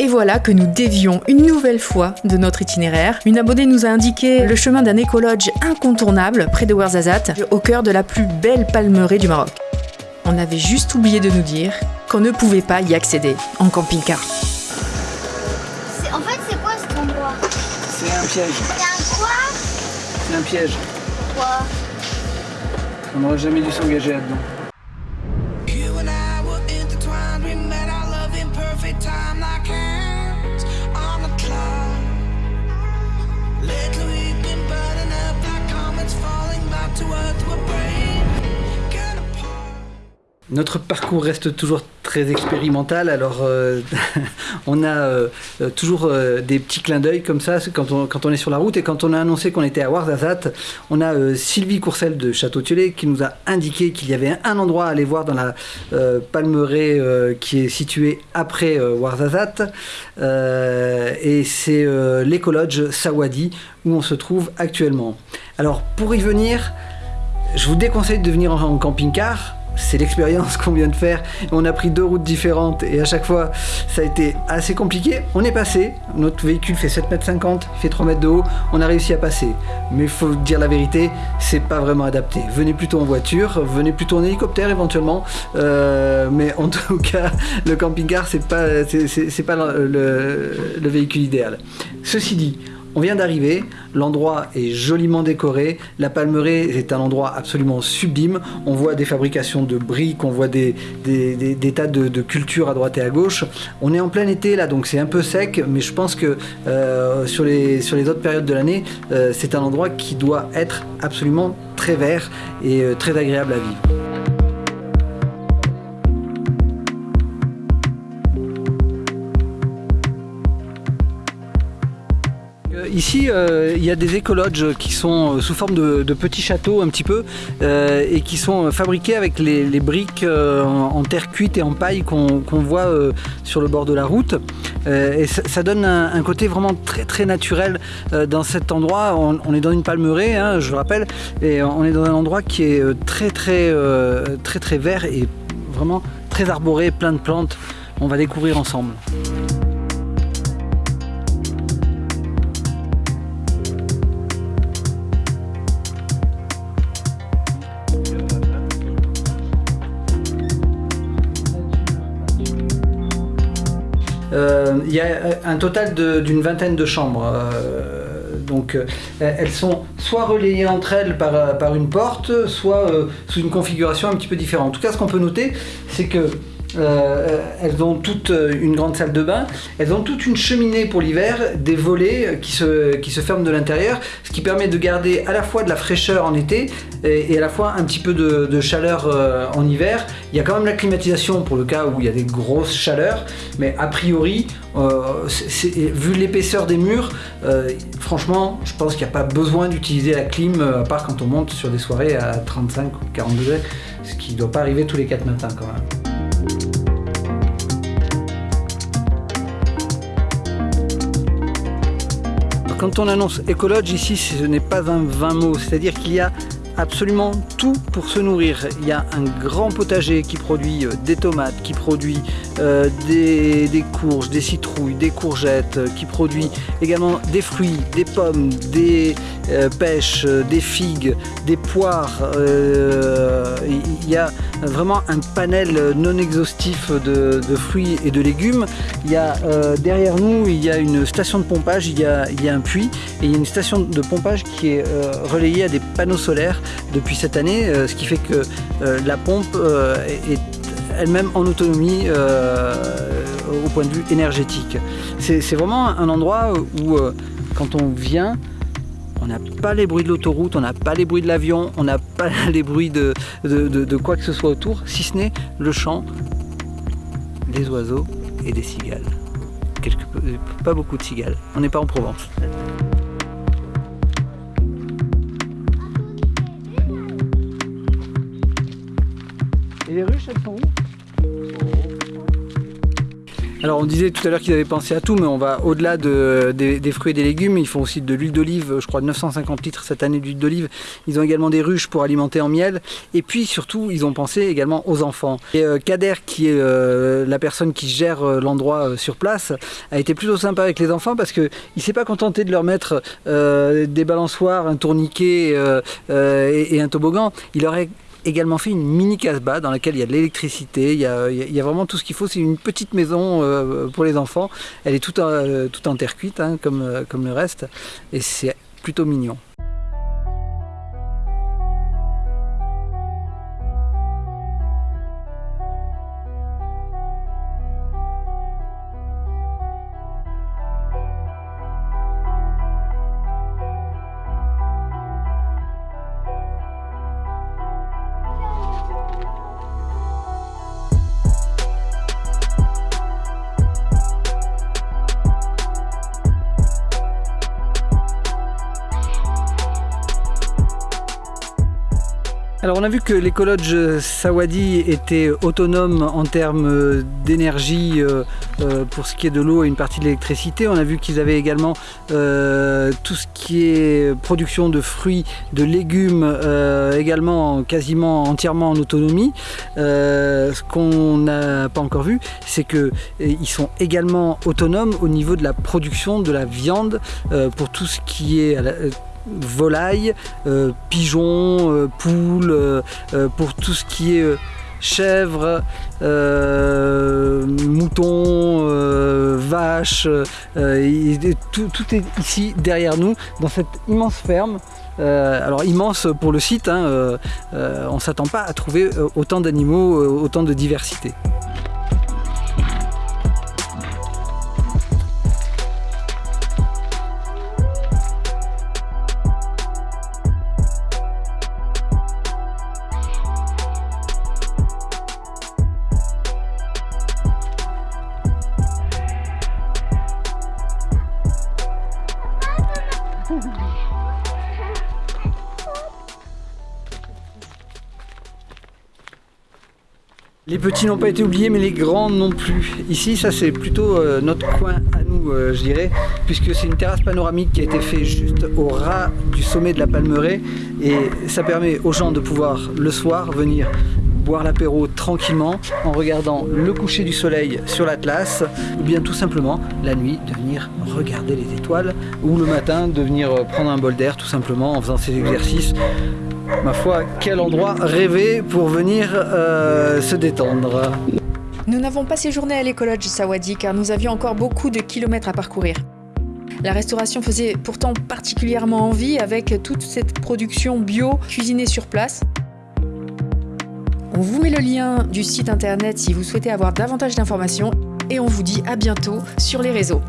Et voilà que nous dévions une nouvelle fois de notre itinéraire. Une abonnée nous a indiqué le chemin d'un écologe incontournable près de Ouarzazate, au cœur de la plus belle palmeraie du Maroc. On avait juste oublié de nous dire qu'on ne pouvait pas y accéder en camping-car. En fait, c'est quoi cet endroit? C'est un piège. C'est un quoi? C'est un piège. Quoi? On n'aurait jamais dû s'engager là-dedans. Notre parcours reste toujours très expérimental, alors euh, on a euh, euh, toujours des petits clins d'œil comme ça quand on, est sur la route et quand on a annoncé qu'on était à Ouarzazate, on a Sylvie Courcelle de Château-Thionnet qui nous a indiqué qu'il y avait un, endroit à aller voir dans la palmeraie qui est située après Euh, et c'est l'écologe Sawadi où on se trouve actuellement. Alors pour y venir, je vous déconseille de venir en, en camping-car. C'est l'expérience qu'on vient de faire. On a pris deux routes différentes et à chaque fois, ça a été assez compliqué. On est passé. Notre véhicule fait 7,50 m, fait 3 mètres de haut. On a réussi à passer. Mais il faut dire la vérité, c'est pas vraiment adapté. Venez plutôt en voiture, venez plutôt en hélicoptère éventuellement. Euh, mais en tout cas, le camping-car, c'est pas, pas le véhicule idéal. Ceci dit, on vient d'arriver, l'endroit est joliment décoré, la palmeraie est un endroit absolument sublime, on voit des fabrications de briques, on voit des, tas de, cultures à droite et à gauche. On est en plein été là, donc c'est un peu sec, mais je pense que euh, sur, les, sur les autres périodes de l'année, euh, c'est un endroit qui doit être absolument très vert et euh, très agréable à vivre. Ici, euh, il y a des écologes qui sont euh, sous forme de, petits châteaux un petit peu euh, et qui sont fabriqués avec les, briques en, terre cuite et en paille qu'on voit sur le bord de la route. Et ça, donne un, côté vraiment très très naturel dans cet endroit. On, est dans une palmeraie, hein, je le rappelle, et on est dans un endroit qui est très très très très vert et vraiment très arboré, plein de plantes. On va découvrir ensemble. Il y a un total d'une vingtaine de chambres. euh, donc euh, elles sont soit relayées entre elles par, euh, par une porte, soit euh, sous une configuration un petit peu différente. En tout cas, ce qu'on peut noter, c'est que euh, elles ont toutes euh, une grande salle de bain, elles ont toute une cheminée pour l'hiver, des volets qui se, qui se ferment de l'intérieur, ce qui permet de garder à la fois de la fraîcheur en été et, à la fois un petit peu de, chaleur euh, en hiver. Il y a quand même la climatisation pour le cas où il y a des grosses chaleurs, mais a priori, euh, vu l'épaisseur des murs, euh, franchement, je pense qu'il n'y a pas besoin d'utiliser la clim, euh, à part quand on monte sur des soirées à 35 ou 40 degrés, ce qui ne doit pas arriver tous les 4 matins quand même. Quand on annonce écologe ici, ce n'est pas un vain mot, c'est-à-dire qu'il y a absolument tout pour se nourrir. Il y a un grand potager qui produit euh, des tomates, qui produit euh, des, courges, des citrouilles, des courgettes, euh, qui produit également des fruits, des pommes, des pêches, des figues, des poires. Il y a vraiment un panel non exhaustif de, fruits et de légumes. Il y a euh, derrière nous, il y a une station de pompage, il y a, un puits et il y a une station de pompage qui est euh, relayée à des panneaux solaires depuis cette année, euh, ce qui fait que la pompe est elle-même en autonomie au point de vue énergétique. C'est vraiment un endroit où quand on vient, on n'a pas les bruits de l'autoroute, on n'a pas les bruits de l'avion, on n'a pas les bruits de, quoi que ce soit autour, si ce n'est le chant des oiseaux et des cigales. Peu- pas beaucoup de cigales, on n'est pas en Provence. Et les ruches, elles sont où? Alors on disait tout à l'heure qu'ils avaient pensé à tout, mais on va au-delà de, des, fruits et des légumes. Ils font aussi de l'huile d'olive, je crois 950 litres cette année d'huile d'olive. Ils ont également des ruches pour alimenter en miel. Et puis surtout, ils ont pensé également aux enfants. Et euh, Kader, qui est euh, la personne qui gère euh, l'endroit sur place, a été plutôt sympa avec les enfants parce qu'il ne s'est pas contenté de leur mettre des balançoires, un tourniquet et, et un toboggan. Il leur a également fait une mini casbah dans laquelle il y a de l'électricité, il, y a- vraiment tout ce qu'il faut. C'est une petite maison euh, pour les enfants. Elle est toute, en- toute en terre cuite, hein, euh, comme le reste, et c'est plutôt mignon. Alors on a vu que l'écologe Sawadi était autonome en termes euh, d'énergie euh, euh, pour ce qui est de l'eau et une partie de l'électricité. On a vu qu'ils avaient également euh, tout ce qui est production de fruits, de légumes, euh, également quasiment entièrement en autonomie. Euh, ce qu'on n'a pas encore vu, c'est qu'ils sont également autonomes au niveau de la production de la viande euh, pour tout ce qui est la- euh, pigeons, euh, poules, euh, pour tout ce qui est chèvres, moutons, vaches, tout, est ici derrière nous, dans cette immense ferme. Alors immense pour le site, hein, on ne s'attend pas à trouver autant d'animaux, autant de diversité. Les petits n'ont pas été oubliés, mais les grands non plus. Ici, ça c'est plutôt euh, notre coin à nous, euh, je dirais, puisque c'est une terrasse panoramique qui a été faite juste au ras du sommet de la Palmeraie, et ça permet aux gens de pouvoir le soir venir boire l'apéro tranquillement en regardant le coucher du soleil sur l'Atlas, ou bien tout simplement la nuit de venir regarder les étoiles, ou le matin de venir prendre un bol d'air tout simplement en faisant ses exercices. Ma foi, quel endroit rêvé pour venir euh, se détendre. Nous n'avons pas séjourné à l'écologe Sawadi car nous avions encore beaucoup de kilomètres à parcourir. La restauration faisait pourtant particulièrement envie avec toute cette production bio cuisinée sur place. On vous met le lien du site internet si vous souhaitez avoir davantage d'informations et on vous dit à bientôt sur les réseaux.